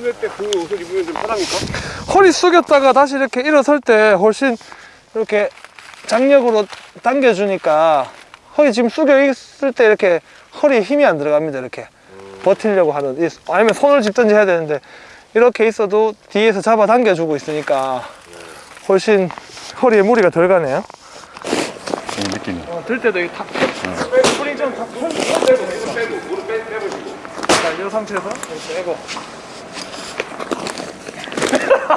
그럴 때그 옷을 입으면 좀 편합니까? 허리 숙였다가 다시 이렇게 일어설 때 훨씬 이렇게 장력으로 당겨주니까 허리 지금 숙여 있을 때 이렇게 허리에 힘이 안 들어갑니다 이렇게. 버티려고 하는 이- 아니면 손을 짚든지 해야 되는데 이렇게 있어도 뒤에서 잡아 당겨주고 있으니까 훨씬 허리에 무리가 덜 가네요. 이 느낌이. 어, 들 때도 이거 탁 스프링 좀탁 빼고 빼고 빼고. 무릎 빼, 빼보시고. 자, 이 상태에서 빼고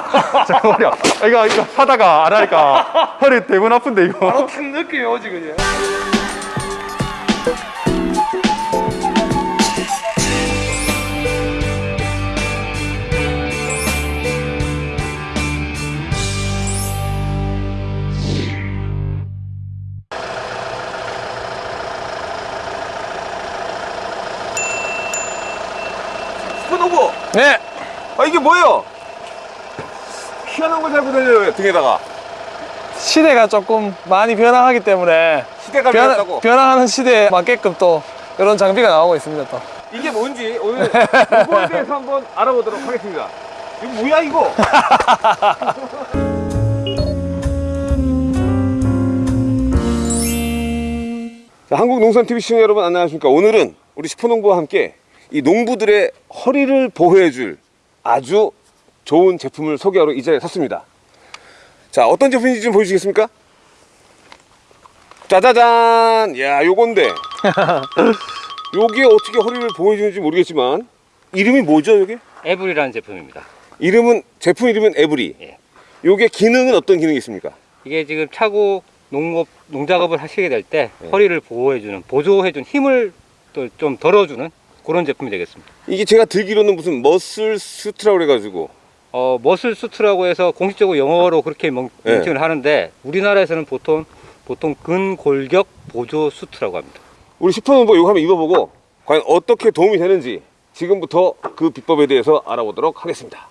잠깐만요. 아, 이거, 이거 하다가 안 하니까 허리 대분 아픈데, 이거. 바로 탁 느낌이 오지 그냥 스포노브! 네 아 이게 뭐예요? 희한한 걸 달고 다녀요 등에다가. 시대가 조금 많이 변화하기 때문에 시대가 변화, 변했다고. 변화하는 시대에 맞게끔 또 이런 장비가 나오고 있습니다 또. 이게 뭔지 오늘 이거에 대해서 한번 알아보도록 하겠습니다. 이거 뭐야 이거? 자, 한국농산TV 시청자 여러분 안녕하십니까? 오늘은 우리 슈퍼농부와 함께 이 농부들의 허리를 보호해줄 아주 좋은 제품을 소개하러 이 자리에 섰습니다 자 어떤 제품인지 좀 보여주시겠습니까? 짜자잔 야 요건데 요게 어떻게 허리를 보호해주는지 모르겠지만 이름이 뭐죠 요게? 에블이라는 제품입니다. 이름은 제품 이름은 에브리 예. 요게 기능은 어떤 기능이 있습니까? 이게 지금 차고 농업 농작업을 하시게 될때 네. 허리를 보호해주는 보조해주는 힘을 또 좀 덜어주는 그런 제품이 되겠습니다. 이게 제가 들기로는 무슨 머슬 수트라고 그래가지고 어, 머슬 수트라고 해서 공식적으로 영어로 그렇게 명, 네. 명칭을 하는데 우리나라에서는 보통 보통 근골격 보조 수트라고 합니다. 우리 슈퍼노버 이거 한번 입어보고 과연 어떻게 도움이 되는지 지금부터 그 비법에 대해서 알아보도록 하겠습니다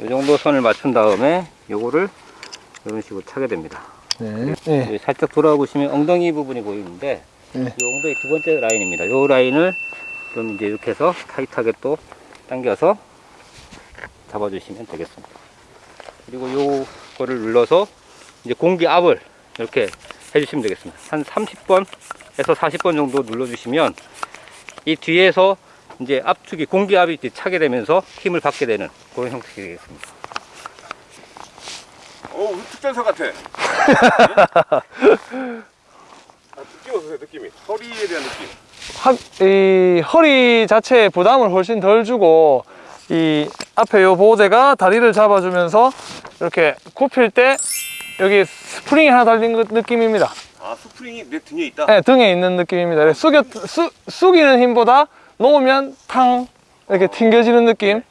이 정도 선을 맞춘 다음에 요거를 이런 식으로 차게 됩니다. 네. 네. 여기 살짝 돌아와 보시면 엉덩이 부분이 보이는데 네. 이 엉덩이 두 번째 라인입니다. 이 라인을 좀 이제 이렇게 해서 타이트하게 또 당겨서 잡아주시면 되겠습니다. 그리고 요거를 눌러서 이제 공기 압을 이렇게 해주시면 되겠습니다. 한 30번에서 40번 정도 눌러주시면 이 뒤에서 이제 압축이 공기압이 이제 차게 되면서 힘을 받게 되는 그런 형식이 되겠습니다. 오 특전사 같아 아, 느낌 어떠세요 느낌이 허리에 대한 느낌 하, 이 허리 자체에 부담을 훨씬 덜 주고 이 앞에 요 보호대가 다리를 잡아주면서 이렇게 굽힐 때 여기 스프링이 하나 달린 그 느낌입니다. 아 스프링이 내 등에 있다? 네, 등에 있는 느낌입니다. 이렇게 숙여, 수, 숙이는 힘보다 놓으면 탕 이렇게 튕겨지는 느낌.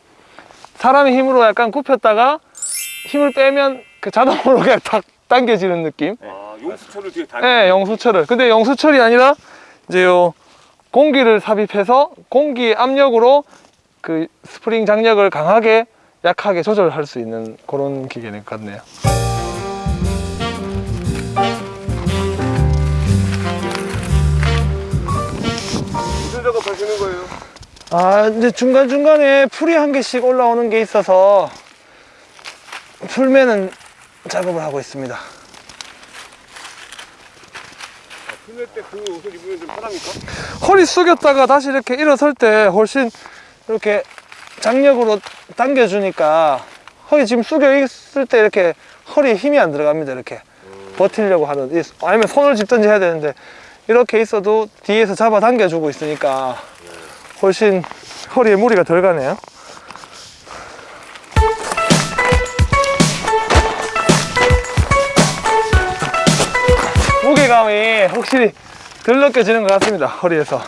사람의 힘으로 약간 굽혔다가 힘을 빼면 그 자동으로 그냥 탁 당겨지는 느낌. 아 용수철을 뒤에 다 네, 영수철을. 근데 영수철이 아니라 이제 요 공기를 삽입해서 공기 압력으로 그 스프링 장력을 강하게 약하게 조절할 수 있는 그런 기계 같네요. 무슨 작업하시는 거예요? 아, 이제 중간중간에 풀이 한 개씩 올라오는 게 있어서 풀매는 작업을 하고 있습니다. 그럴 때그 옷을 입으면 좀 편합니까? 허리 숙였다가 다시 이렇게 일어설 때 훨씬 이렇게 장력으로 당겨주니까 허리 지금 숙여 있을 때 이렇게 허리에 힘이 안 들어갑니다 이렇게. 버티려고 하는 이- 아니면 손을 짚든지 해야 되는데 이렇게 있어도 뒤에서 잡아 당겨주고 있으니까 훨씬 허리에 무리가 덜 가네요. 무게감이 확실히 덜 느껴지는 것 같습니다 허리에서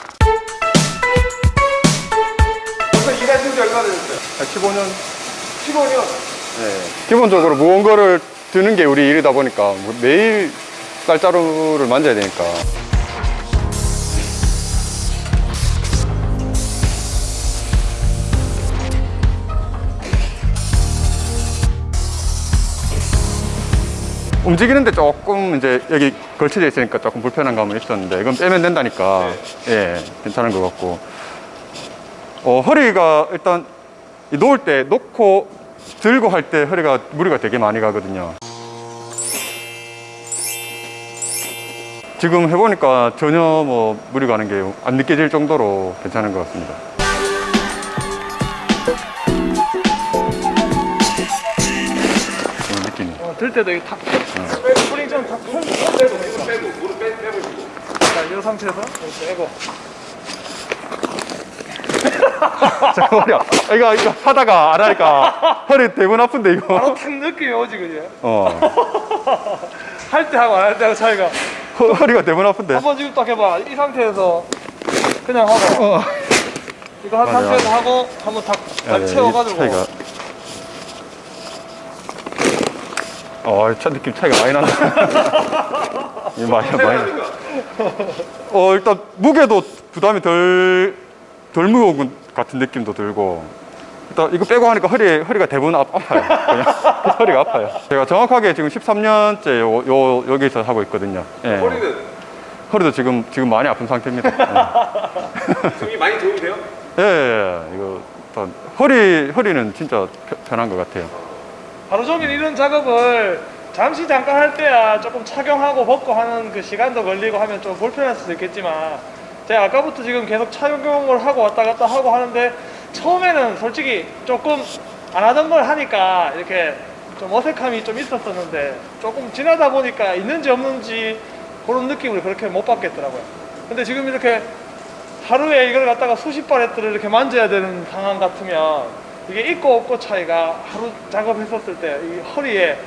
15년. 15년. 기본적으로 무거운 거를 드는 게 우리 일이다 보니까 뭐 매일 쌀자루를 만져야 되니까. 움직이는데 조금 이제 여기 걸쳐져 있으니까 조금 불편한 감은 있었는데 이건 빼면 된다니까. 예 괜찮은 것 같고. 어, 허리가 일단 이 놓을 때 놓고 들고 할 때 허리가 무리가 되게 많이 가거든요. 지금 해보니까 전혀 뭐 무리 가는 게 안 느껴질 정도로 괜찮은 것 같습니다. 그런 느낌이. 어, 들 때도 이거 탁 스프링처럼 탁 펴- 빼고 무릎 빼고 무릎 빼, 빼고 자, 이 상태에서 빼고 자, 허리야. 이거, 이거 하다가 안 하니까 허리 대분 아픈데, 이거. 바로 탁 느낌이 오지 그지? 어. 할 때 하고 안 할 때 하고 차이가 허- 허리가 대분 아픈데. 한번 지금 딱 해봐 이 상태에서 그냥 하고 어. 이거 한 맞아. 상태에서 하고 한번 탁, 예, 딱이 채워가지고 차이가. 어, 차 느낌 차이가 많이 난다. 이 많이, 많이 나. 어, 일단 무게도 부담이 덜, 덜 무거운 것 같은 느낌도 들고. 일단 이거 빼고 하니까 허리, 허리가 대부분 아, 아파요. 그냥 허리가 아파요. 제가 정확하게 지금 13년째 요, 요, 여기서 하고 있거든요. 예. 허리는 허리도 지금, 지금 많이 아픈 상태입니다. 등이 많이 도움이 돼요? 예, 예, 예. 이거 일단 허리, 허리는 진짜 편- 편한 것 같아요. 하루 종일 이런 작업을 잠시 잠깐 할 때야 조금 착용하고 벗고 하는 그 시간도 걸리고 하면 좀 불편할 수도 있겠지만 제가 아까부터 지금 계속 착용을 하고 왔다 갔다 하고 하는데 처음에는 솔직히 조금 안 하던 걸 하니까 이렇게 좀 어색함이 좀 있었었는데 조금 지나다 보니까 있는지 없는지 그런 느낌을 그렇게 못 받겠더라고요. 근데 지금 이렇게 하루에 이걸 갖다가 수십 바레트를 이렇게 만져야 되는 상황 같으면 이게 있고 없고 차이가 하루 작업했었을 때 이 허리에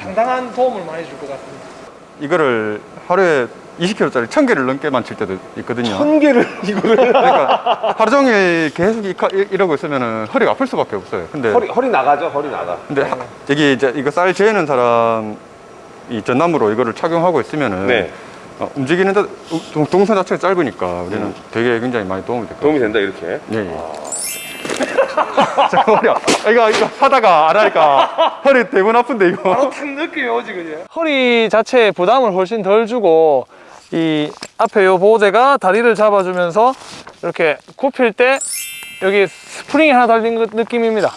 상당한 도움을 많이 줄 것 같습니다. 이거를 하루에 20kg짜리 1000개를 넘게만 칠 때도 있거든요. 천 개를 이거를 그러니까 하루 종일 계속 이- 이- 이러고 있으면 허리가 아플 수밖에 없어요. 근데 허리 허리 나가죠 허리 나가 근데 하- 여기 이제 이거 쌀 재는 사람 이 전남으로 이거를 착용하고 있으면은 네. 어, 움직이는 데 동- 동선 자체가 짧으니까 우리는 되게 굉장히 많이 도움이 될것 도움이 같아요. 된다 이렇게 예, 예. 자, 허리야. 이거, 이거 하다가 안 하니까 허리 대분 아픈데, 이거. 바로 탁 느낌이 오지 그지? 허리 자체에 부담을 훨씬 덜 주고 이 앞에 요 보호대가 다리를 잡아주면서 이렇게 굽힐 때 여기 스프링이 하나 달린 그 느낌입니다.